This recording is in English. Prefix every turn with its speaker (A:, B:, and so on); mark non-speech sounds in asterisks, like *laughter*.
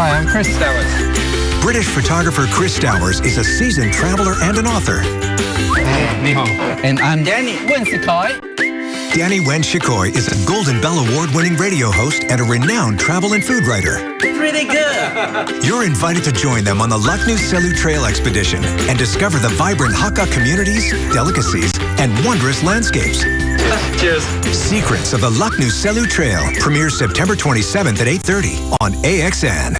A: Hi, I'm Chris Stowers.
B: British photographer Chris Stowers is a seasoned traveler and an author.
A: And I'm Danny Wensikai.
B: Danny Wen Shikoi is a Golden Bell Award-winning radio host and a renowned travel and food writer.
C: Pretty good.
B: You're invited to join them on the Lucknow Selu Trail Expedition and discover the vibrant Hakka communities, delicacies, and wondrous landscapes. *laughs*
C: Cheers.
B: Secrets of the Lucknow Selu Trail premieres September 27th at 8.30 on AXN.